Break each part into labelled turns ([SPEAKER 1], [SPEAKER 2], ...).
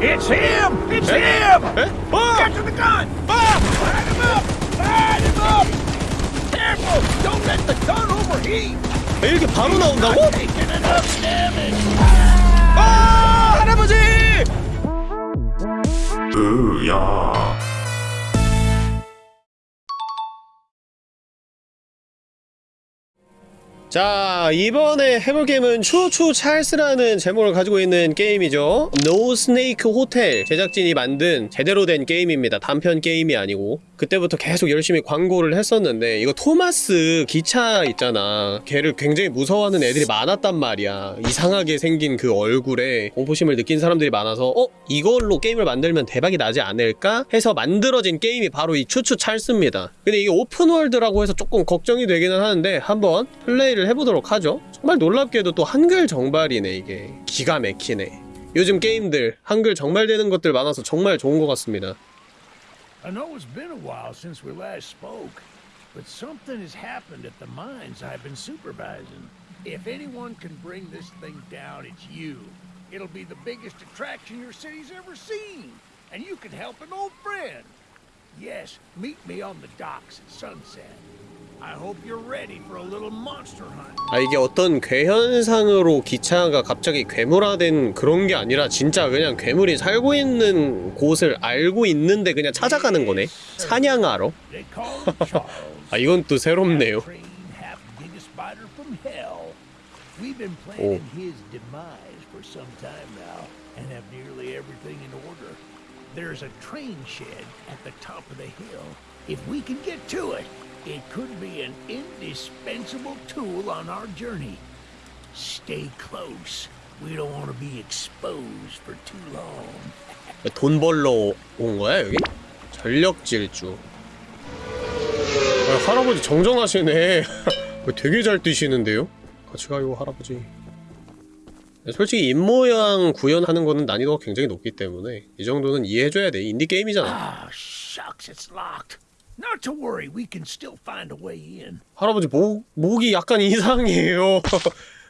[SPEAKER 1] It's him! It's him!
[SPEAKER 2] 에? 어!
[SPEAKER 1] Get to the gun! Light him up! Light him up! Careful! Don't let the gun overheat!
[SPEAKER 2] 왜 이렇게 바로 나온다고?
[SPEAKER 1] Taking enough damage!
[SPEAKER 2] 아 할아버지!
[SPEAKER 3] 으야.
[SPEAKER 2] 자 이번에 해볼 게임은 Choo-Choo Charles라는 제목을 가지고 있는 게임이죠. No Snake Hotel 제작진이 만든 제대로 된 게임입니다. 단편 게임이 아니고. 그때부터 계속 열심히 광고를 했었는데 이거 토마스 기차 있잖아. 걔를 굉장히 무서워하는 애들이 많았단 말이야. 이상하게 생긴 그 얼굴에 공포심을 느낀 사람들이 많아서 어? 이걸로 게임을 만들면 대박이 나지 않을까? 해서 만들어진 게임이 바로 이 추추 찰스입니다. 근데 이게 오픈월드라고 해서 조금 걱정이 되기는 하는데 한번 플레이를 해보도록 하죠 정말 놀랍게도 또 한글 정발이네 이게 기가 막히네 요즘 게임들 한글 정발되는 것들 많아서 정말 좋은 것 같습니다
[SPEAKER 1] I know it's been a while since we last spoke, but something has happened at the mines I've been supervising. If anyone can bring this thing down, it's you. It'll be the biggest attraction your city's ever seen, and you can help an old friend. Yes, meet me on the docks at sunset.
[SPEAKER 2] 아 이게 어떤 괴현상으로 기차가 갑자기 괴물화된 그런 게 아니라 진짜 그냥 괴물이 살고 있는 곳을 알고 있는데 그냥 찾아가는 거네 사냥하러. 아 이건 또 새롭네요
[SPEAKER 1] order. There's a train shed at the top of the hill. If we can get to it, it could be an indispensable tool on our journey. Stay close. We don't want to be exposed for too long.
[SPEAKER 2] 돈 벌러 온 거야 여기? 전력 질주 아, 할아버지 정정하시네 되게 잘 뛰시는데요? 같이 가요 할아버지 솔직히 입모양 구현하는 거는 난이도가 굉장히 높기 때문에 이 정도는 이해해줘야 돼 인디게임이잖아
[SPEAKER 1] Ah, shucks, it's locked. Not to worry, we can still find a way in.
[SPEAKER 2] 할아버지 목, 목이 약간 이상해요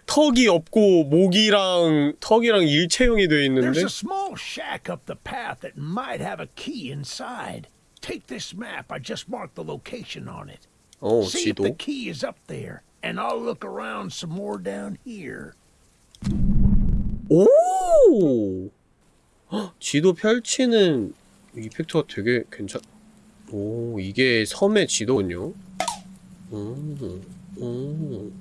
[SPEAKER 2] 턱이 없고 목이랑 턱이랑 일체형이 돼 있는데
[SPEAKER 1] There's a small shack up the path that might have a key inside. Take this map. I just marked the location on it.
[SPEAKER 2] 어
[SPEAKER 1] See if the
[SPEAKER 2] 지도
[SPEAKER 1] key is up there, and I'll look around some more down here.
[SPEAKER 2] 오! 헉, 지도 펼치는 이펙트가 되게 괜찮... 오, 이게 섬의 지도군요. 음, 음.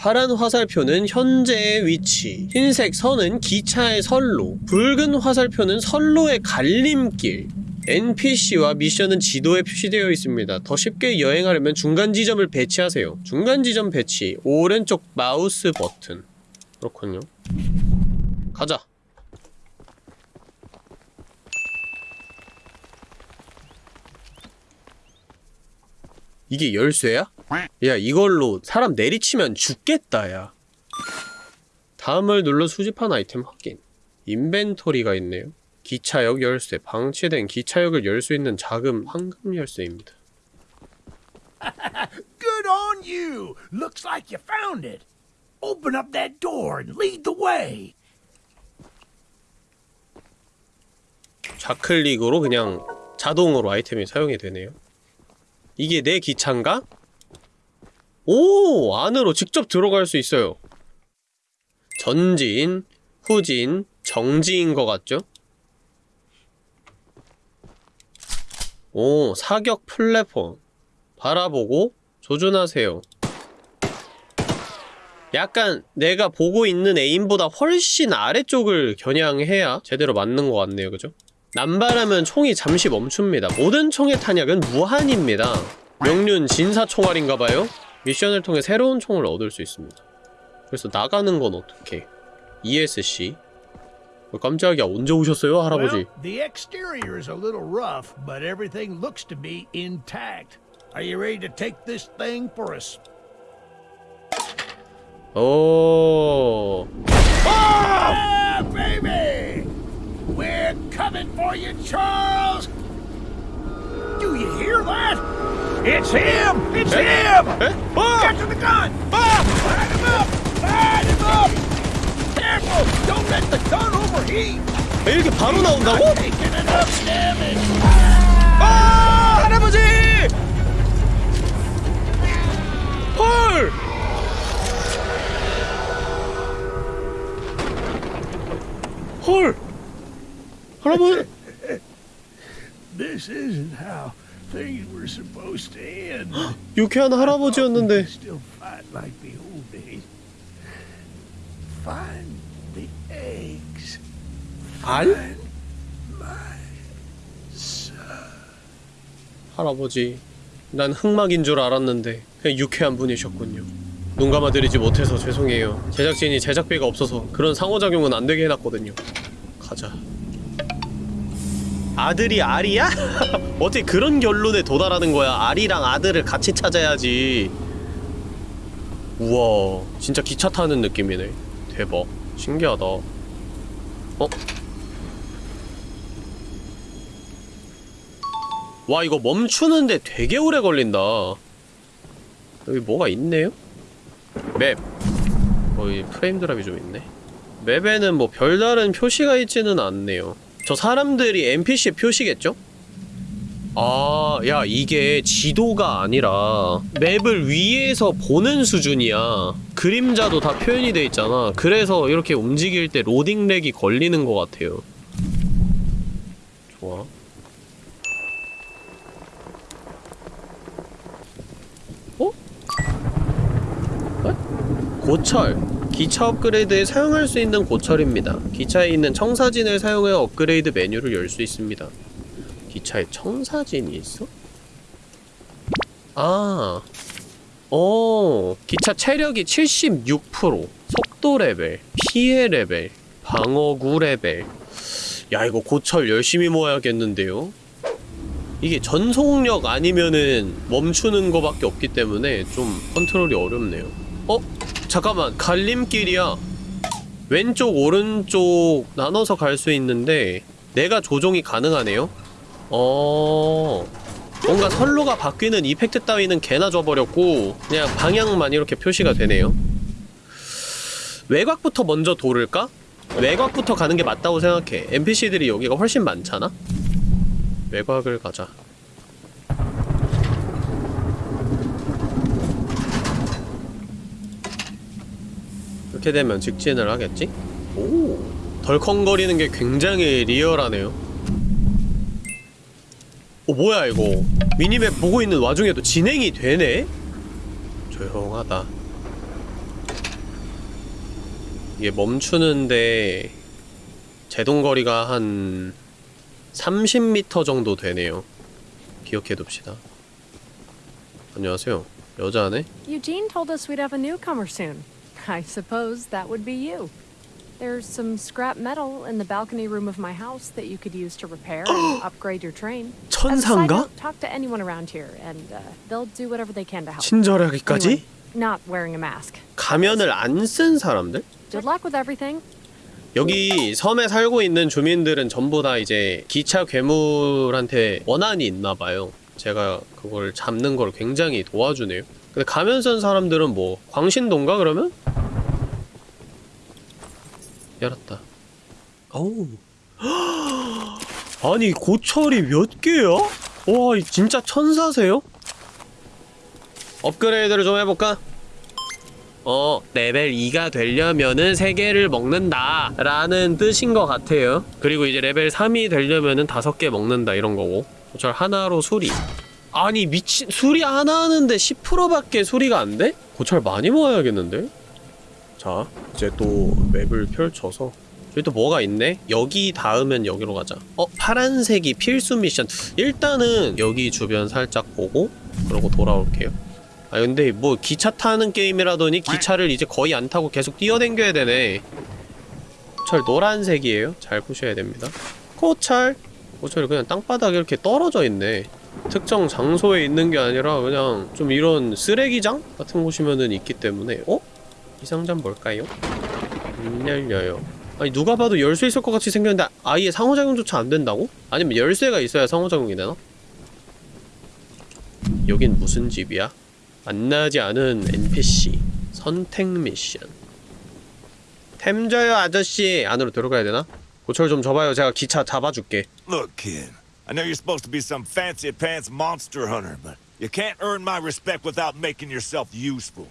[SPEAKER 2] 파란 화살표는 현재의 위치, 흰색 선은 기차의 선로, 붉은 화살표는 선로의 갈림길, NPC와 미션은 지도에 표시되어 있습니다. 더 쉽게 여행하려면 중간 지점을 배치하세요. 중간 지점 배치, 오른쪽 마우스 버튼. 그렇군요. 가자. 이게 열쇠야? 야 이걸로 사람 내리치면 죽겠다 야 다음을 눌러 수집한 아이템 확인 인벤토리가 있네요 기차역 열쇠 방치된 기차역을 열 수 있는 자금 황금 열쇠입니다
[SPEAKER 1] Good on you! Looks like you found it. Open up that door and lead the way.
[SPEAKER 2] 좌클릭으로 그냥 자동으로 아이템이 사용이 되네요 이게 내 기차인가? 오! 안으로 직접 들어갈 수 있어요 전진, 후진, 정지인 것 같죠? 오, 사격 플랫폼 바라보고 조준하세요 약간 내가 보고 있는 에임보다 훨씬 아래쪽을 겨냥해야 제대로 맞는 것 같네요 그죠? 남발하면 총이 잠시 멈춥니다 모든 총의 탄약은 무한입니다 명륜 진사 총알인가봐요? 미션을 통해 새로운 총을 얻을 수 있습니다 그래서 나가는 건 어떻게 ESC 어, 깜짝이야 언제 오셨어요 할아버지
[SPEAKER 1] Well, the exterior is a little rough, but everything looks to be intact. Are you ready to take this thing for us?
[SPEAKER 2] 오
[SPEAKER 1] Ah, baby! We're coming for you, Charles! Do you hear that? It's him! It's him!
[SPEAKER 2] 에? 어!
[SPEAKER 1] Get to the gun! Light him up! Light him up! Careful!
[SPEAKER 2] 아, 이렇게 바로 나온다고?
[SPEAKER 1] Taking enough damage.
[SPEAKER 2] 아 할아버지! 헐! 헐! 할아버지!
[SPEAKER 1] This isn't how things were supposed to end.
[SPEAKER 2] 유쾌한 할아버지였는데
[SPEAKER 1] Still fight like the old days. Find the eggs.
[SPEAKER 2] 알? 할아버지 난 흑막인 줄 알았는데 그냥 유쾌한 분이셨군요 눈 감아드리지 못해서 죄송해요 제작진이 제작비가 없어서 그런 상호작용은 안 되게 해놨거든요 가자 아들이 알이야? 어떻게 그런 결론에 도달하는 거야? 알이랑 아들을 같이 찾아야지. 우와 진짜 기차 타는 느낌이네. 대박. 신기하다. 어? 와 이거 멈추는데 되게 오래 걸린다. 여기 뭐가 있네요? 맵. 거의 프레임 드랍이 좀 있네. 맵에는 뭐 별다른 표시가 있지는 않네요 저 사람들이 NPC 표시겠죠? 아, 야, 이게 지도가 아니라 맵을 위에서 보는 수준이야. 그림자도 다 표현이 돼 있잖아. 그래서 이렇게 움직일 때 로딩 렉이 걸리는 것 같아요. 좋아. 어? 에? 고철. 기차 업그레이드에 사용할 수 있는 고철입니다. 기차에 있는 청사진을 사용해 업그레이드 메뉴를 열 수 있습니다. 기차에 청사진이 있어? 아, 어, 기차 체력이 76%, 속도 레벨, 피해 레벨, 방어구 레벨. 야, 이거 고철 열심히 모아야겠는데요? 이게 전속력 아니면은 멈추는 거밖에 없기 때문에 좀 컨트롤이 어렵네요. 어? 잠깐만, 갈림길이야. 왼쪽, 오른쪽 나눠서 갈 수 있는데 내가 조종이 가능하네요? 어... 뭔가 선로가 바뀌는 이펙트 따위는 개나 줘버렸고 그냥 방향만 이렇게 표시가 되네요 외곽부터 먼저 도를까? 외곽부터 가는 게 맞다고 생각해 NPC들이 여기가 훨씬 많잖아? 외곽을 가자 이렇게 되면 직진을 하겠지? 오 덜컹거리는 게 굉장히 리얼하네요 어 뭐야 이거 미니맵 보고 있는 와중에도 진행이 되네? 조용하다 이게 멈추는데 제동거리가 한 30m 정도 되네요 기억해둡시다 안녕하세요 여자네?
[SPEAKER 4] Eugene told us we'd have a newcomer soon. I suppose that would be you. There's some scrap metal in the balcony room of my house that you could use to repair and upgrade your train. Note, talk to anyone around here, and uh, they'll do whatever they can to help.
[SPEAKER 2] 친절하기까지?
[SPEAKER 4] Not wearing a mask.
[SPEAKER 2] 가면을 안 쓴 사람들?
[SPEAKER 4] Good luck with everything.
[SPEAKER 2] 여기 섬에 살고 있는 주민들은 전부 다 이제 기차 괴물한테 원한이 있나 봐요. 제가 그걸 잡는 걸 굉장히 도와주네요. 근데 가면 쓴 사람들은 뭐 광신도인가 그러면? 열었다. 어우. 아니 고철이 몇 개야? 와이 진짜 천사세요? 업그레이드를 좀 해볼까? 어, 레벨 2가 되려면은 3개를 먹는다 라는 뜻인 것 같아요 그리고 이제 레벨 3이 되려면은 5개 먹는다 이런 거고 고철 하나로 수리 아니 미친 수리 하나 하는데 10%밖에 수리가 안 돼? 고철 많이 모아야겠는데? 자 이제 또 맵을 펼쳐서. 여기 또 뭐가 있네? 여기 닿으면 여기로 가자. 어? 파란색이 필수 미션. 일단은 여기 주변 살짝 보고 그러고 돌아올게요. 아 근데 뭐 기차 타는 게임이라더니 기차를 이제 거의 안 타고 계속 뛰어댕겨야 되네. 고철 노란색이에요. 잘 보셔야 됩니다. 고철! 고철이 그냥 땅바닥에 이렇게 떨어져 있네. 특정 장소에 있는 게 아니라 그냥 좀 이런 쓰레기장 같은 곳이면은 있기 때문에. 어? 이 상자는 뭘까요? 안 열려요 아니 누가 봐도 열수 있을 것 같이 생겼는데 아예 상호작용조차 안 된다고? 아니면 열쇠가 있어야 상호작용이 되나? 여긴 무슨 집이야? 만나지 않은 NPC 선택 미션 템 줘요 아저씨 안으로 들어가야 되나? 고철 좀 줘봐요 제가 기차 잡아줄게
[SPEAKER 5] Look, kid, I know you're supposed to be some fancy pants monster hunter, but you can't earn my respect without making yourself useful.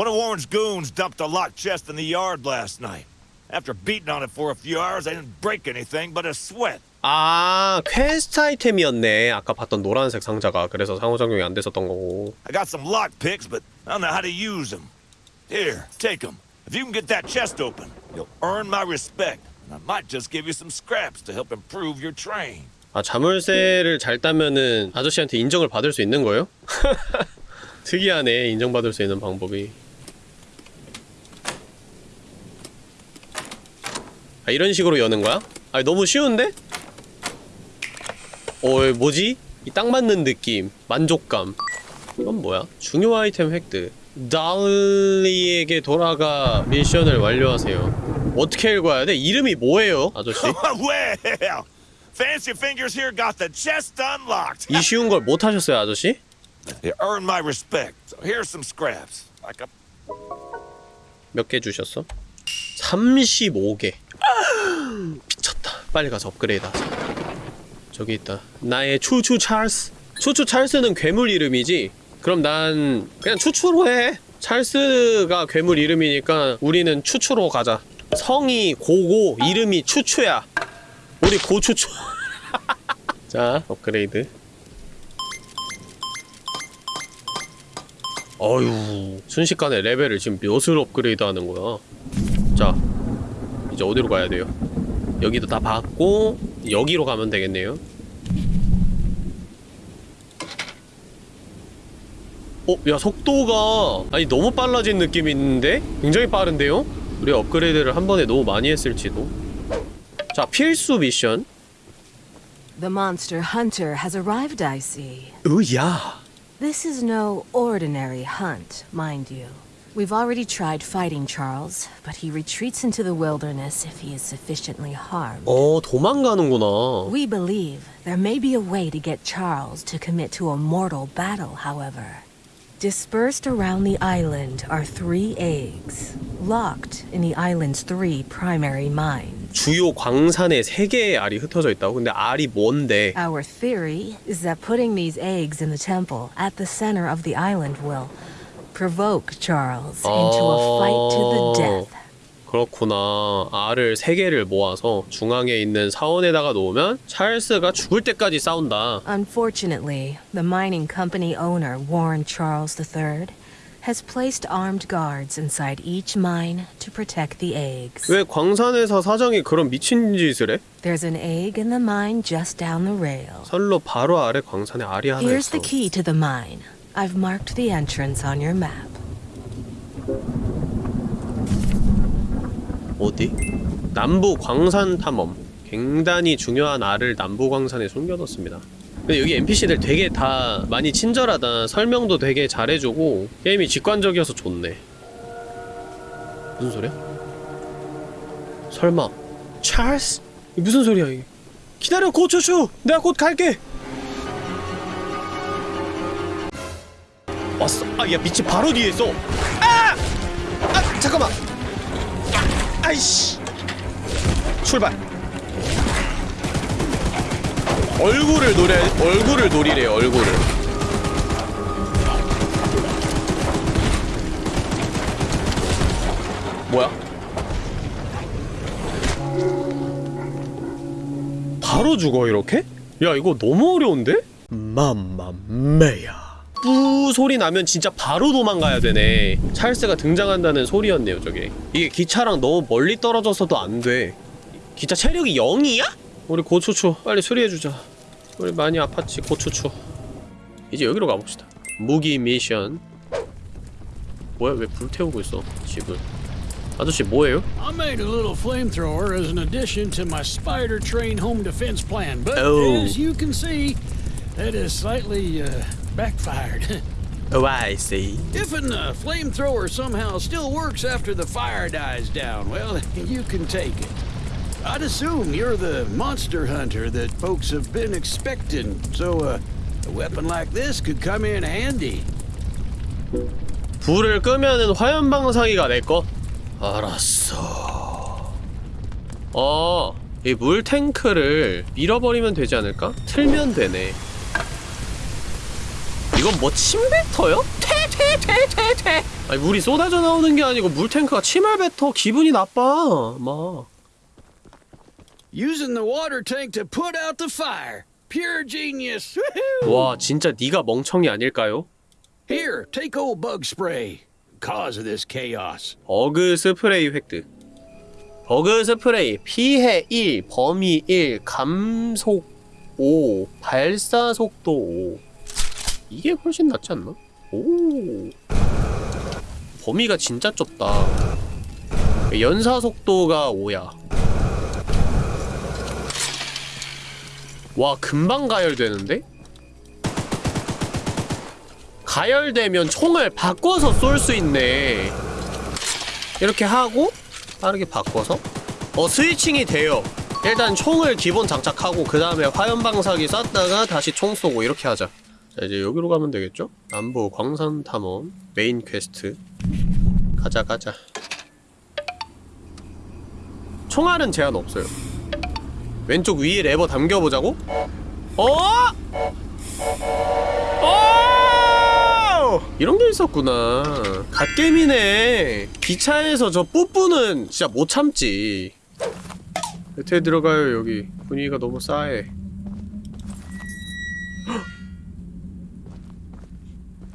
[SPEAKER 5] One of Warren's goons dumped a locked chest in the yard last night. After beating on it for a few hours, I didn't break anything but a sweat.
[SPEAKER 2] 아 퀘스트 아이템이었네 아까 봤던 노란색 상자가 그래서 상호 작용이 안 됐었던 거고
[SPEAKER 5] I got some lock picks, but I don't know how to use them. Here, take them. If you can get that chest open, you'll earn my respect. And I might just give you some scraps to help improve your train.
[SPEAKER 2] 아 자물쇠를 잘 따면은 아저씨한테 인정을 받을 수 있는 거예요? 특이하네 인정받을 수 있는 방법이 아 이런 식으로 여는 거야? 아 너무 쉬운데? 어 뭐지? 이 딱 맞는 느낌 만족감 이건 뭐야? 중요 아이템 획득 달리에게 돌아가 미션을 완료하세요 어떻게 읽어야 돼? 이름이 뭐예요 아저씨?
[SPEAKER 5] well, Fancy Fingers here got the chest unlocked.
[SPEAKER 2] 이 쉬운 걸 못 하셨어요 아저씨?
[SPEAKER 5] You earn my respect. So here's some scraps. Like a
[SPEAKER 2] 몇개 주셨어? 35개 미쳤다. 빨리 가서 업그레이드 하자. 저기 있다. 나의 추추 찰스. 추추 찰스는 괴물 이름이지? 그럼 난 그냥 추추로 해. 찰스가 괴물 이름이니까 우리는 추추로 가자. 성이 고고 이름이 추추야. 우리 고추추. 자 업그레이드. 어휴 순식간에 레벨을 지금 몇을 업그레이드 하는 거야? 자 이제 어디로 가야 돼요 여기도 다 봤고 여기로 가면 되겠네요 어? 야 속도가 아니 너무 빨라진 느낌이 있는데? 굉장히 빠른데요? 우리 업그레이드를 한 번에 너무 많이 했을지도 자 필수 미션
[SPEAKER 6] The monster hunter has arrived, I see.
[SPEAKER 2] 으야
[SPEAKER 6] This is no ordinary hunt, mind you. We've already tried fighting Charles, but he retreats into the wilderness if he is sufficiently harmed.
[SPEAKER 2] 어 도망가는구나
[SPEAKER 6] We believe there may be a way to get Charles to commit to a mortal battle, however. Dispersed around the island are three eggs, locked in the island's three primary mines.
[SPEAKER 2] 주요 광산에 세 개의 알이 흩어져 있다고? 근데 알이 뭔데?
[SPEAKER 6] Our theory is that putting these eggs in the temple at the center of the island will provoke Charles into a fight to the death.
[SPEAKER 2] 그렇구나. 알을 세 개를 모아서 중앙에 있는 사원에다가 놓으면 찰스가 죽을 때까지 싸운다.
[SPEAKER 6] Unfortunately, the mining company owner, Warren Charles III, has placed armed guards inside each mine to protect the eggs.
[SPEAKER 2] 왜 광산에서 사장이 그런 미친 짓을 해?
[SPEAKER 6] There's an egg in the mine just down the rail.
[SPEAKER 2] 선로 바로 아래 광산에 알이 하나
[SPEAKER 6] Here's
[SPEAKER 2] 있어.
[SPEAKER 6] the key to the mine. I've marked the entrance on your map.
[SPEAKER 2] 어디? 남부 광산 탐험. 굉장히 중요한 알을 남부 광산에 숨겨뒀습니다. 근데 여기 NPC들 되게 다 많이 친절하다. 설명도 되게 잘해주고 게임이 직관적이어서 좋네. 무슨 소리야? 설마 찰스? 무슨 소리야 이게? 기다려 고추추! 내가 곧 갈게! 왔어. 아, 야, 빛이 바로 뒤에 있어. 아! 아, 잠깐만. 아이씨. 출발. 얼굴을 노래 얼굴을 노리래 얼굴을. 뭐야? 바로 죽어 이렇게? 야 이거 너무 어려운데? 맘마메야 뿌 소리 나면 진짜 바로 도망가야 되네. 찰스가 등장한다는 소리였네요 저게. 이게 기차랑 너무 멀리 떨어져서도 안돼. 기차 체력이 0이야? 우리 고추추 빨리 수리해주자. 우리 많이 아팠지 고추추. 이제 여기로 가봅시다. 무기 미션. 뭐야 왜 불태우고 있어 집을 아저씨 뭐예요?
[SPEAKER 7] I made a little flamethrower as an addition to my spider train home defense plan, but
[SPEAKER 2] Oh.
[SPEAKER 7] as you can see, that has slightly uh, backfired.
[SPEAKER 2] Oh I see
[SPEAKER 7] if an uh, flamethrower somehow still works after the fire dies down, well, you can take it. I'd assume you're the monster hunter that folks have been expecting, so uh, a weapon like this could come in handy.
[SPEAKER 2] 불을 끄면은 화염방사기가 내꺼? 알았어 어 이 물탱크를 밀어버리면 되지 않을까? 틀면 되네 이건 뭐 침뱉어요? 퇴퇴퇴퇴퇴 아니 물이 쏟아져 나오는 게 아니고 물탱크가 침을 뱉어 기분이 나빠 막
[SPEAKER 7] Using the water tank to put out the fire. Pure genius.
[SPEAKER 2] 와 진짜 네가 멍청이 아닐까요?
[SPEAKER 7] Here, take old bug spray. Cause of this chaos.
[SPEAKER 2] 버그 스프레이 획득 버그 스프레이 피해 1 범위 1 감속 5 발사 속도 5 이게 훨씬 낫지 않나? 오. 범위가 진짜 좁다. 연사 속도가 5야. 와 금방 가열되는데? 가열되면 총을 바꿔서 쏠 수 있네. 이렇게 하고 빠르게 바꿔서? 어 스위칭이 돼요. 일단 총을 기본 장착하고 그 다음에 화염방사기 쐈다가 다시 총 쏘고 이렇게 하자 자 이제 여기로 가면 되겠죠? 남부 광산 탐험 메인 퀘스트 가자 가자 총알은 제한 없어요 왼쪽 위에 레버 당겨보자고? 어? 어! 이런 게 있었구나. 갓게임이네. 기차에서 저 뿌뿌는 진짜 못 참지. 여태 들어가요, 여기. 분위기가 너무 싸해.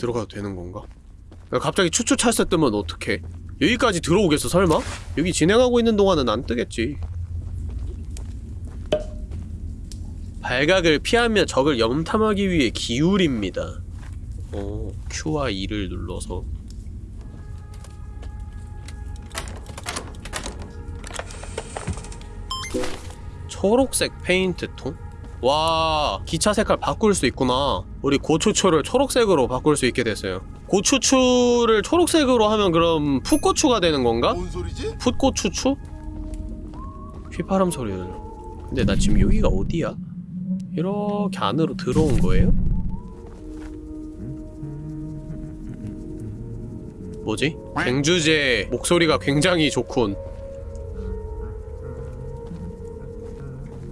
[SPEAKER 2] 들어가도 되는 건가? 야, 갑자기 추추 찰스 뜨면 어떡해? 여기까지 들어오겠어, 설마? 여기 진행하고 있는 동안은 안 뜨겠지. 발각을 피하며 적을 염탐하기 위해 기울입니다. 어, Q와 E를 눌러서 초록색 페인트통? 와 기차 색깔 바꿀 수 있구나 우리 고추추를 초록색으로 바꿀 수 있게 됐어요 고추추를 초록색으로 하면 그럼 풋고추가 되는 건가?
[SPEAKER 8] 뭔 소리지?
[SPEAKER 2] 풋고추추? 휘파람 소리 들려 근데 나 지금 여기가 어디야? 이렇게 안으로 들어온 거예요? 뭐지? 갱주제 목소리가 굉장히 좋군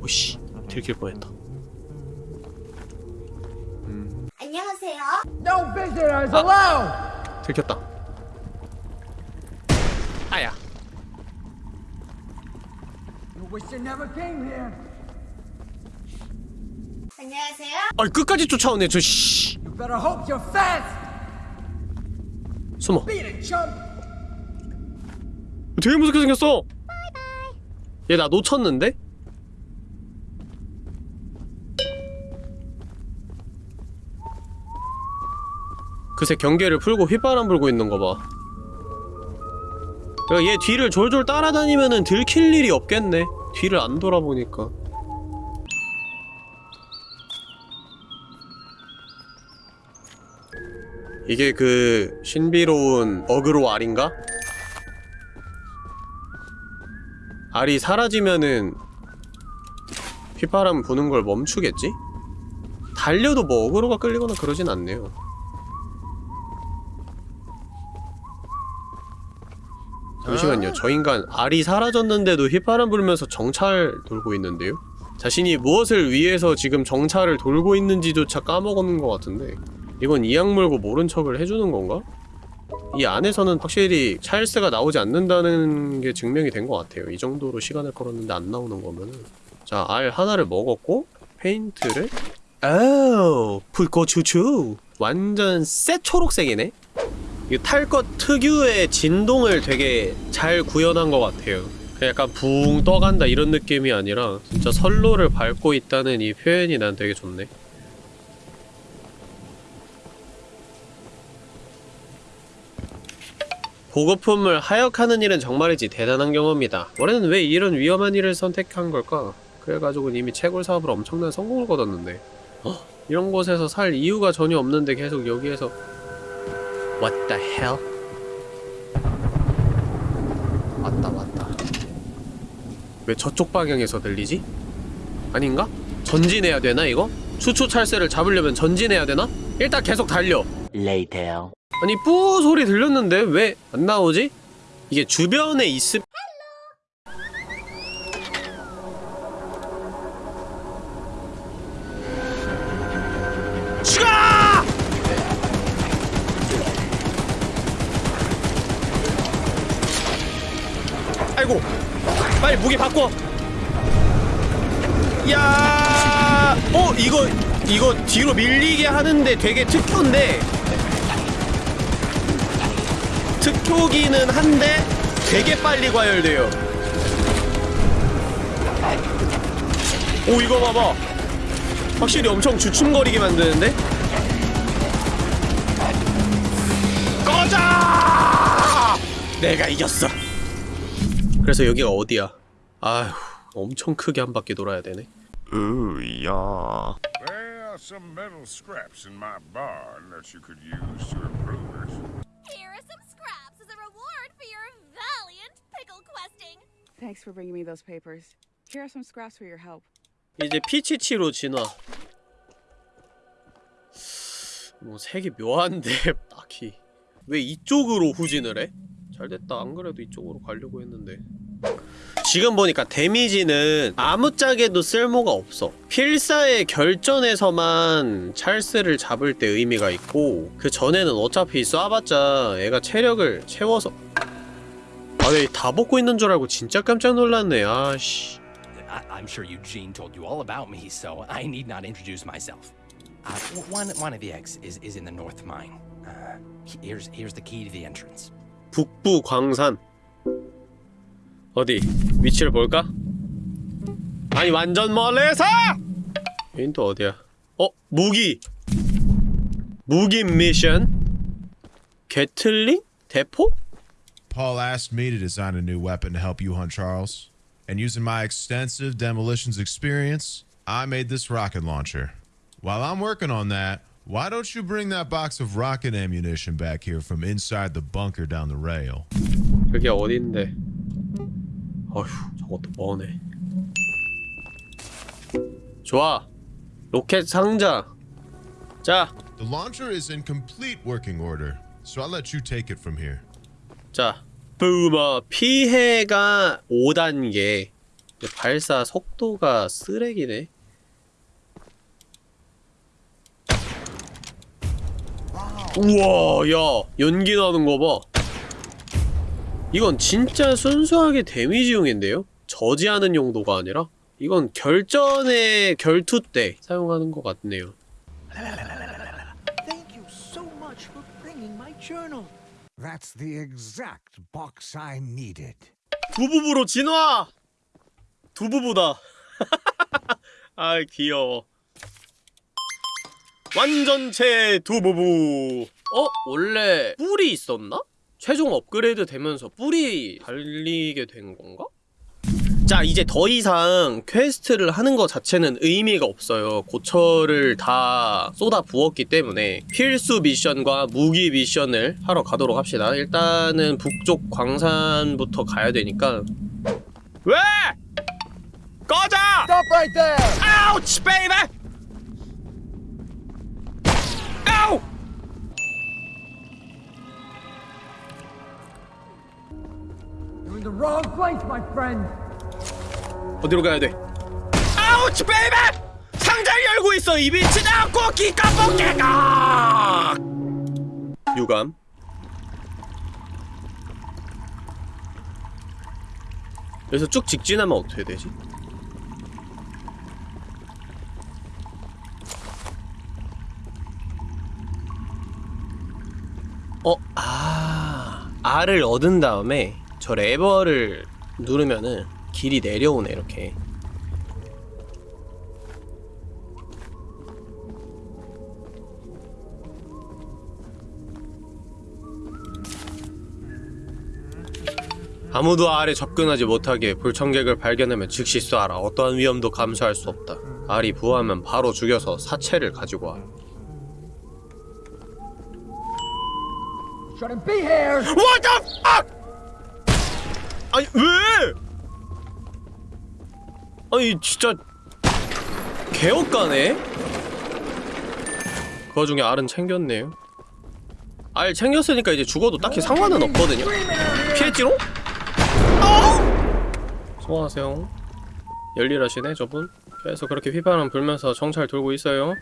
[SPEAKER 2] 오씨 들킬 뻔했다
[SPEAKER 9] 안녕하세요.
[SPEAKER 1] No visitors allowed!
[SPEAKER 2] 들켰다 아야
[SPEAKER 1] You wish you never came here.
[SPEAKER 9] 안녕하세요.
[SPEAKER 2] 아 끝까지 쫓아오네 저 씨.
[SPEAKER 1] You better hope you're fast.
[SPEAKER 2] 숨어
[SPEAKER 1] Beat it, chump.
[SPEAKER 2] 되게 무섭게 생겼어 얘 나 놓쳤는데? 그새 경계를 풀고 휘바람 불고 있는 거봐 그러니까 얘 뒤를 졸졸 따라다니면은 들킬 일이 없겠네 뒤를 안 돌아보니까 이게 그 신비로운 어그로 알인가? 알이 사라지면은 휘바람 부는 걸 멈추겠지? 달려도 뭐 어그로가 끌리거나 그러진 않네요 잠시만요 저 인간 알이 사라졌는데도 휘바람 불면서 정찰 돌고 있는데요? 자신이 무엇을 위해서 지금 정찰을 돌고 있는지조차 까먹었는 것 같은데 이건 이악 물고 모른 척을 해주는 건가? 이 안에서는 확실히 찰스가 나오지 않는다는 게 증명이 된 것 같아요. 이 정도로 시간을 걸었는데 안 나오는 거면은 자, 알 하나를 먹었고 페인트를 아우, 풋고추추 완전 새 초록색이네? 이탈것 특유의 진동을 되게 잘 구현한 것 같아요. 약간 붕 떠간다 이런 느낌이 아니라 진짜 선로를 밟고 있다는 이 표현이 난 되게 좋네. 보급품을 하역하는 일은 정말이지 대단한 경험이다. 올해는 왜 이런 위험한 일을 선택한 걸까? 그래가지고 이미 채굴 사업으로 엄청난 성공을 거뒀는데 어? 이런 곳에서 살 이유가 전혀 없는데 계속 여기에서 What the hell? 왔다 왔다 왜 저쪽 방향에서 들리지? 아닌가? 전진해야 되나 이거? 추추 찰새를 잡으려면 전진해야 되나? 일단 계속 달려 아니 뿌 소리 들렸는데 왜 안 나오지? 이게 주변에 있음 빨리 무기 바꿔 야, 어 이거 이거 뒤로 밀리게 하는데 되게 특효인데 특효기는 한데 되게 빨리 과열돼요. 오 이거 봐봐. 확실히 엄청 주춤거리게 만드는데? 꺼져! 내가 이겼어. 그래서 여기가 어디야? 아휴, 엄청 크게 한 바퀴 돌아야 되네.
[SPEAKER 3] 으야.
[SPEAKER 8] Well, some metal scraps in my barn that you could use to improve it.
[SPEAKER 10] Here are some scraps as a reward for your valiant pickle questing.
[SPEAKER 11] Thanks for bringing me those papers. Here are some scraps for your help.
[SPEAKER 2] 이제 피치치로 진화. 뭐 색이 묘한데 딱히 왜 이쪽으로 후진을 해? 잘됐다. 안 그래도 이쪽으로 가려고 했는데. 지금 보니까 데미지는 아무짝에도 쓸모가 없어. 필사의 결전에서만 찰스를 잡을 때 의미가 있고 그 전에는 어차피 쏴봤자 애가 체력을 채워서 아, 네, 다 벗고 있는 줄 알고 진짜 깜짝 놀랐네. 아씨.
[SPEAKER 12] I'm sure Eugene told you all about me, so I need not introduce myself. Uh, one, one of the eggs is, is in the north mine. Uh, here's, here's the key to the entrance.
[SPEAKER 2] 북부 광산 어디 위치를 볼까? 아니 완전 멀리서! 여긴 또 어디야? 어? 무기! 무기 미션? 게틀링? 대포?
[SPEAKER 13] Paul asked me to design a new weapon to help you hunt Charles. And using my extensive demolitions experience, I made this rocket launcher. While I'm working on that, why don't you bring that box of rocket ammunition back here from inside the bunker down the rail?
[SPEAKER 2] 그게 어딘데? 어휴 저것도 머네 좋아 로켓 상자 자
[SPEAKER 13] The launcher is in complete working order, so I'll let you take it from here.
[SPEAKER 2] 자, 부머 피해가 5단계 발사 속도가 쓰레기네 우와 야 연기 나는 거봐 이건 진짜 순수하게 데미지용인데요? 저지하는 용도가 아니라 이건 결전의 결투 때 사용하는 것 같네요. 두부부로 진화! 두부부다. 아 귀여워. 완전체 두부부. 어? 원래 뿔이 있었나? 최종 업그레이드 되면서 뿔이 달리게 된 건가? 자 이제 더 이상 퀘스트를 하는 것 자체는 의미가 없어요 고철을 다 쏟아 부었기 때문에 필수 미션과 무기 미션을 하러 가도록 합시다 일단은 북쪽 광산부터 가야 되니까 왜? 꺼져!
[SPEAKER 1] Stop right there!
[SPEAKER 2] Ouch baby! 아우!
[SPEAKER 1] You're in the wrong place, my friend.
[SPEAKER 2] 어디로 가야 돼? 아우치 베이비! 상자를 열고 있어 이 미치다 꼬기 까먹게가 유감 여기서 쭉 직진하면 어떻게 되지? 어, 아, R을 얻은 다음에 저 레버를 누르면은 길이 내려오네 이렇게. 아무도 R에 접근하지 못하게 불청객을 발견하면 즉시 쏴라. 어떠한 위험도 감수할 수 없다. R이 부하면 바로 죽여서 사체를 가지고 와
[SPEAKER 1] Shouldn't be here.
[SPEAKER 2] What the fuck! 아니 왜? 아니 진짜 개업가네? 그 와중에 알은 챙겼네요 알 챙겼으니까 이제 죽어도 딱히 상관은 없거든요 피했지롱? 어? 수고하세요 열일하시네 저분 계속 그렇게 휘바람 불면서 정찰 돌고 있어요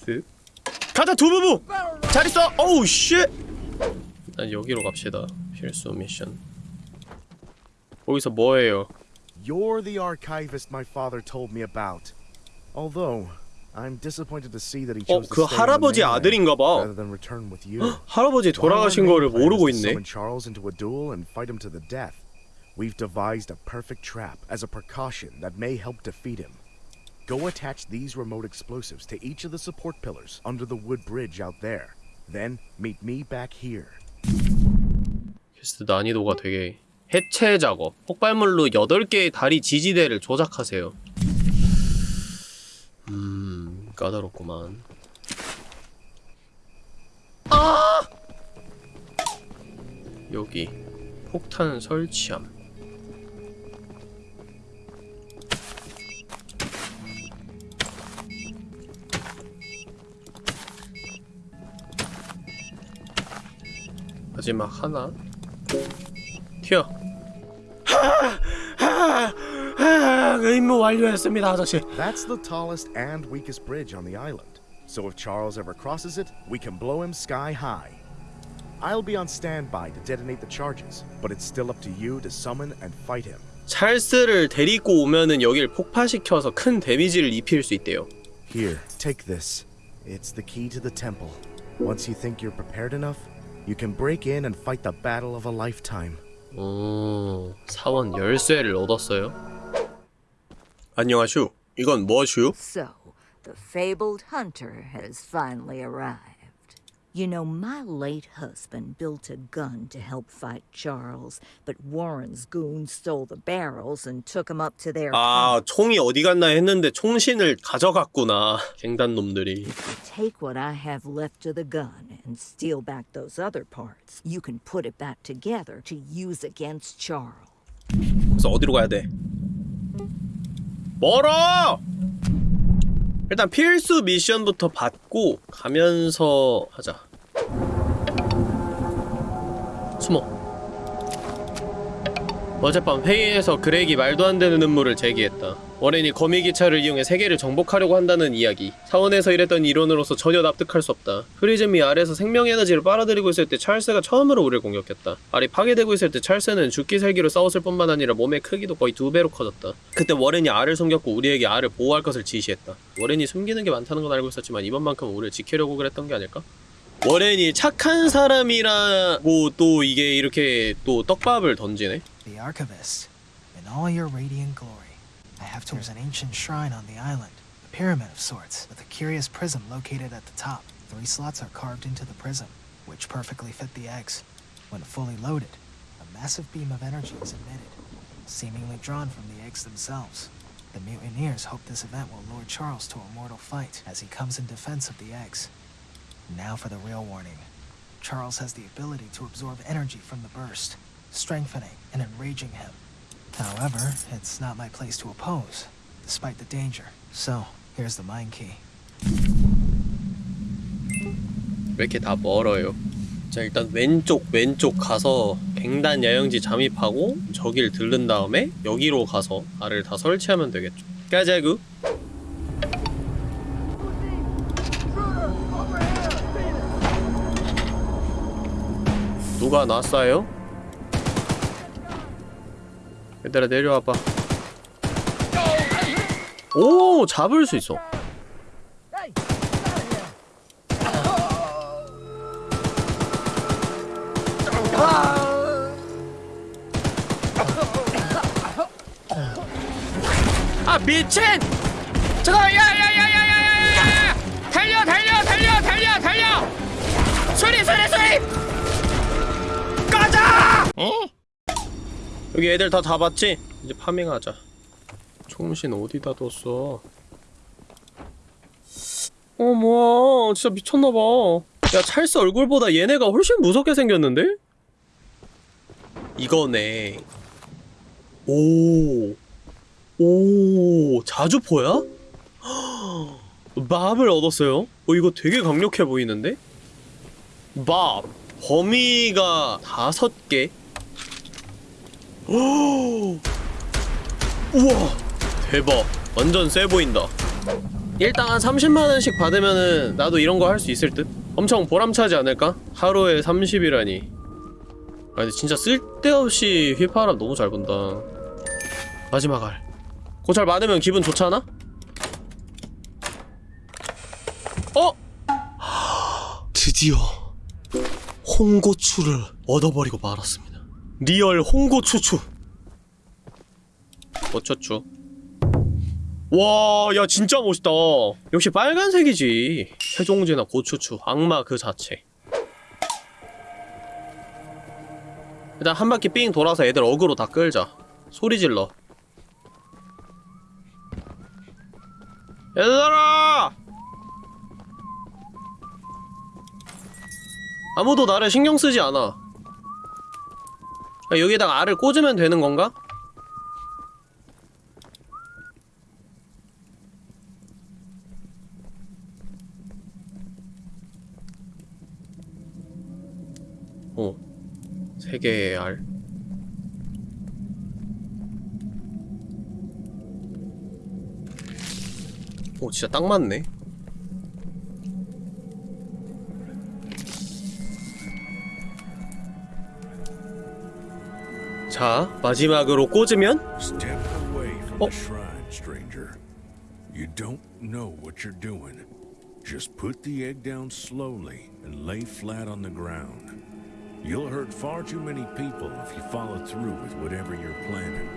[SPEAKER 2] 쓱 가자 두부부! 잘 있어! 어우 쉣! 일단 여기로 갑시다 필수 미션 거기서 뭐해요?
[SPEAKER 14] You're the archivist my father told me about. Although, I'm disappointed to see that he
[SPEAKER 2] 어,
[SPEAKER 14] chose
[SPEAKER 2] 그
[SPEAKER 14] to stay in the
[SPEAKER 2] 할아버지
[SPEAKER 14] mainland
[SPEAKER 2] 아들인가 봐.
[SPEAKER 14] rather than return with you.
[SPEAKER 2] 할아버지 돌아가신
[SPEAKER 14] While our
[SPEAKER 2] 거를
[SPEAKER 14] main plan
[SPEAKER 2] 모르고
[SPEAKER 14] is to
[SPEAKER 2] 있네.
[SPEAKER 14] Summon Charles into a duel and fight him to the death. We've devised a perfect trap as a precaution that may help defeat him. Go attach these remote explosives to each of the support pillars under the wood bridge out there. Then meet me back here.
[SPEAKER 2] 퀘스트 난이도가 되게 해체 작업 폭발물로 8개의 다리 지지대를 조작하세요 음 까다롭구만 아! 여기 폭탄 설치함 마지막 하나 튀어 그 임무 완료했습니다 아저씨
[SPEAKER 14] That's the tallest and weakest bridge on the island. So if Charles ever crosses it, we can blow him sky high. I'll be on standby to detonate the charges, but it's still up to you to summon and fight him.
[SPEAKER 2] 찰스를 데리고 오면은 여길 폭파시켜서 큰 데미지를 입힐 수 있대요
[SPEAKER 14] Here, take this. It's the key to the temple. Once you think you're prepared enough, you can break in and fight the battle of a lifetime.
[SPEAKER 2] 오 사원 열쇠를 얻었어요 안녕하슈 이건 뭐슈?
[SPEAKER 15] So, the fabled hunter has finally arrived. You know, my late husband built a gun to help fight Charles, but Warren's goons stole the barrels and took them up to their
[SPEAKER 2] 아 총이 어디 갔나 했는데 총신을 가져갔구나 갱단 놈들이
[SPEAKER 15] Take what I have left of the gun and steal back those other parts. You can put it back together to use against Charles.
[SPEAKER 2] 그래서 어디로 가야 돼? 멀어! 일단 필수 미션부터 받고 가면서 하자. 숨어 어젯밤 회의에서 그렉이 말도 안 되는 음모를 제기했다. 워렌이 거미 기차를 이용해 세계를 정복하려고 한다는 이야기. 사원에서 일했던 이론으로서 전혀 납득할 수 없다. 프리즘이 알에서 생명 에너지를 빨아들이고 있을 때 찰스가 처음으로 우리를 공격했다. 알이 파괴되고 있을 때 찰스는 죽기 살기로 싸웠을 뿐만 아니라 몸의 크기도 거의 두 배로 커졌다. 그때 워렌이 알을 숨겼고 우리에게 알을 보호할 것을 지시했다. 워렌이 숨기는 게 많다는 건 알고 있었지만 이번만큼은 우리를 지키려고 그랬던 게 아닐까? 워렌이 착한 사람이라고 또 이게 이렇게 또 떡밥을 던지네
[SPEAKER 16] The Archivist, in all your radiant glory, I have to. There's an ancient shrine on the island, a pyramid of sorts, with a curious prism located at the top. Three slots are carved into the prism, which perfectly fit the eggs. When fully loaded, a massive beam of energy is emitted, seemingly drawn from the eggs themselves. The mutineers hope this event will lure Charles to a mortal fight as he comes in defense of the eggs. Now for the real warning. Charles has the ability to absorb energy from the burst, strengthening and enraging him. However, it's not my place to oppose, despite the danger. So, here's the mind key.
[SPEAKER 2] 왜 이렇게 다 멀어요? 자 일단 왼쪽 왼쪽 가서 갱단 야영지 잠입하고 저길 들른 다음에 여기로 가서 알을 다 설치하면 되겠죠 가자구 누가 났어요? 얘들아 내려와봐 오 잡을 수 있어 아 미친! 잠깐 야 어? 여기 애들 다 잡았지? 이제 파밍하자. 총신 어디다 뒀어? 어머 진짜 미쳤나봐. 야 찰스 얼굴보다 얘네가 훨씬 무섭게 생겼는데? 이거네. 오. 오, 자주포야? 맙을 얻었어요? 어, 이거 되게 강력해 보이는데? 맙. 범위가 다섯 개. 우와, 대박. 완전 세 보인다. 일당 한 30만원씩 받으면은 나도 이런 거 할 수 있을 듯? 엄청 보람차지 않을까? 하루에 30이라니. 아 근데 진짜 쓸데없이 휘파람 너무 잘 본다 마지막 알 고찰 많으면 기분 좋잖아? 어? 드디어 홍고추를 얻어버리고 말았습니다 리얼 홍고추추 어쩌추 와, 야 진짜 멋있다. 역시 빨간색이지. 세종제나 고추추, 악마 그 자체. 일단 한 바퀴 삥 돌아서 애들 어그로 다 끌자. 소리 질러. 얘들아! 아무도 나를 신경 쓰지 않아. 아, 여기에다가 알을 꽂으면 되는 건가? 어. 세 개의 알. 오, 진짜 딱 맞네. 자, 마지막으로 꽂으면
[SPEAKER 17] stranger. You don't know what you're doing. Just put the egg down slowly and lay flat on the ground. You'll hurt far too many people if you follow through with whatever you're planning.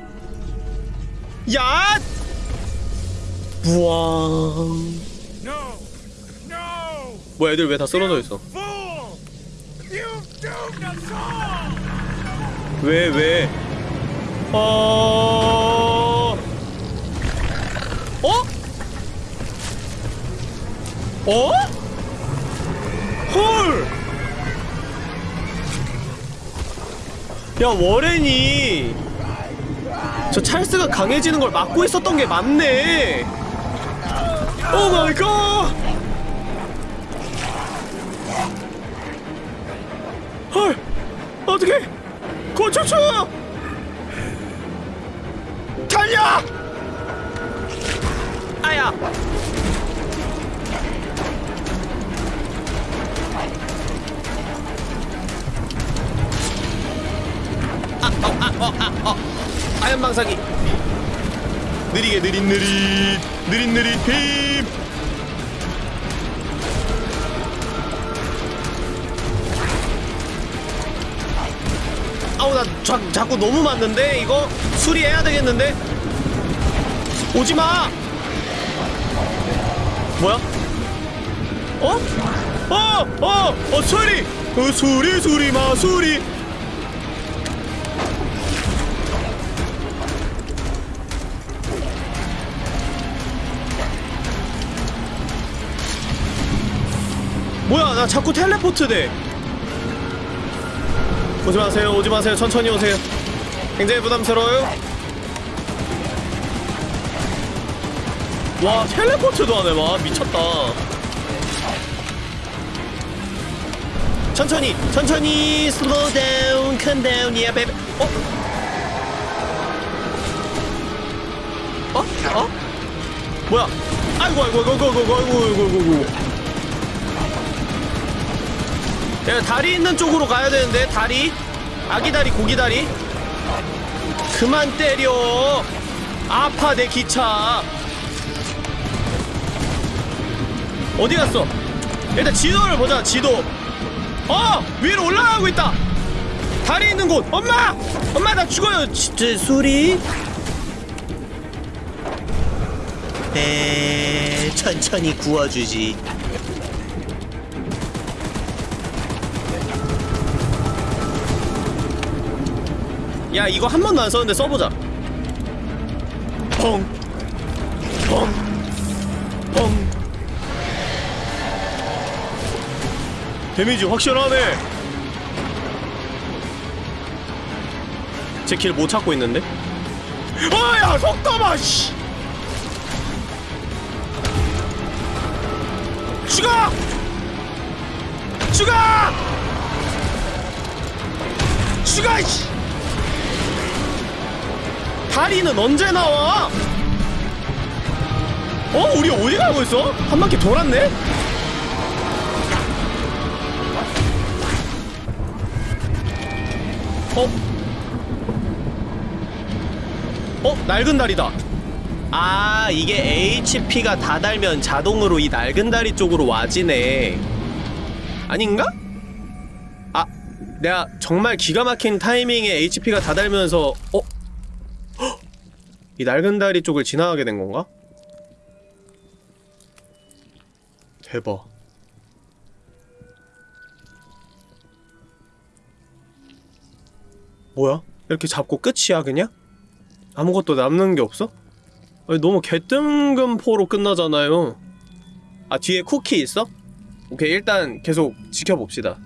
[SPEAKER 2] 야! 부왕.
[SPEAKER 17] No! No!
[SPEAKER 2] 뭐야, 애들 왜 다 쓰러져 있어?
[SPEAKER 17] You've doomed us all!
[SPEAKER 2] 왜, 왜? 어... 어? 어? 헐! 야, 워렌이 저 찰스가 강해지는 걸 막고 있었던 게 맞네. 오 마이 갓! 헐! 어떻게? 고추추! 달려! 아야! 아, 어, 아, 어, 아, 어. 아연 방사기. 느리게 느릿 느릿 느릿 느릿 힘. 아우 나 자, 자꾸 너무 맞는데 이거 수리해야 되겠는데 오지마 뭐야 어? 어! 어! 어 수리! 어 수리 수리 마 수리 뭐야 나 자꾸 텔레포트 돼 오지 마세요, 오지 마세요. 천천히 오세요. 굉장히 부담스러워요. 와, 텔레포트도 하네, 와. 미쳤다. 천천히, 천천히, down, calm down, yeah, baby. 어? 어? 어? 뭐야? 아이고, 아이고, 아이고, 아이고, 아이고, 아이고, 아이고, 아이고. 야, 다리 있는 쪽으로 가야 되는데 다리. 아기 다리 고기 다리. 그만 때려. 아파 내 기차. 어디 갔어? 일단 지도를 보자 지도. 어 위로 올라가고 있다. 다리 있는 곳. 엄마! 엄마 나 죽어요. 진짜 소리. 에 천천히 구워주지 야 이거 한 번도 안 썼는데 써보자. 펑. 펑, 펑. 데미지 확실하네. 제킬못 찾고 있는데? 아야 속도봐 씨. 죽어! 죽어! 죽어 씨 다리는 언제 나와? 어? 우리 어디 가고 있어? 한 바퀴 돌았네? 어? 어? 낡은 다리다 아 이게 HP가 다 달면 자동으로 이 낡은 다리 쪽으로 와지네 아닌가? 아 내가 정말 기가 막힌 타이밍에 HP가 다 달면서 어? 헉! 이 낡은 다리 쪽을 지나가게 된 건가? 대박 뭐야? 이렇게 잡고 끝이야 그냥? 아무것도 남는 게 없어? 아니, 너무 개뜬금포로 끝나잖아요 아 뒤에 쿠키 있어? 오케이 일단 계속 지켜봅시다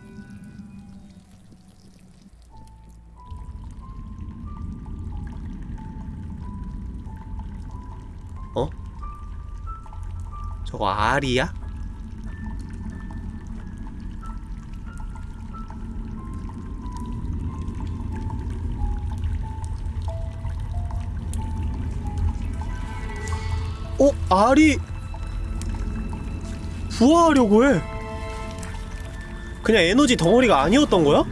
[SPEAKER 2] 저거 알이야? 어? 알이 부화하려고 해 그냥 에너지 덩어리가 아니었던 거야?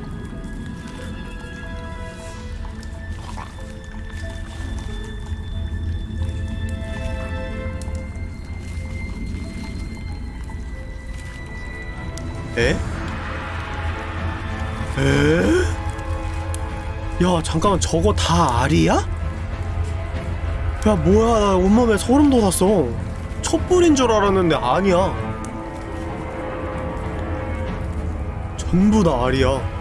[SPEAKER 2] 잠깐만 저거 다 알이야? 야 뭐야 나 온몸에 소름 돋았어 촛불인 줄 알았는데 아니야 전부 다 알이야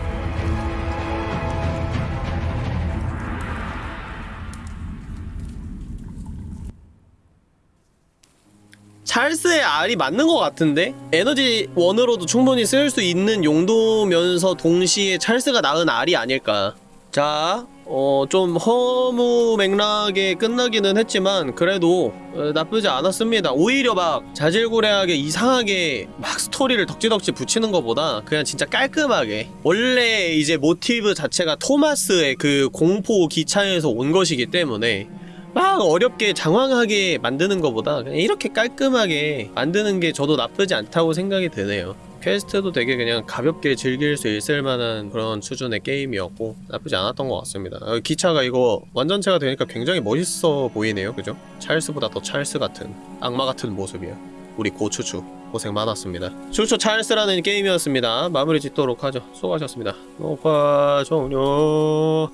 [SPEAKER 2] 찰스의 알이 맞는 것 같은데? 에너지 원으로도 충분히 쓸 수 있는 용도면서 동시에 찰스가 낳은 알이 아닐까 자, 어, 좀 허무맹랑하게 끝나기는 했지만 그래도 어, 나쁘지 않았습니다. 오히려 막 자질구레하게 이상하게 막 스토리를 덕지덕지 붙이는 것보다 그냥 진짜 깔끔하게 원래 이제 모티브 자체가 토마스의 그 공포 기차에서 온 것이기 때문에 막 어렵게 장황하게 만드는 것보다 그냥 이렇게 깔끔하게 만드는 게 저도 나쁘지 않다고 생각이 드네요. 퀘스트도 되게 그냥 가볍게 즐길 수 있을 만한 그런 수준의 게임이었고 나쁘지 않았던 것 같습니다. 어, 기차가 이거 완전체가 되니까 굉장히 멋있어 보이네요. 그죠? 찰스보다 더 찰스 같은 악마 같은 모습이야. 우리 고추추 고생 많았습니다. 추추 찰스라는 게임이었습니다. 마무리 짓도록 하죠. 수고하셨습니다. 녹화 종료